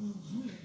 Mhm.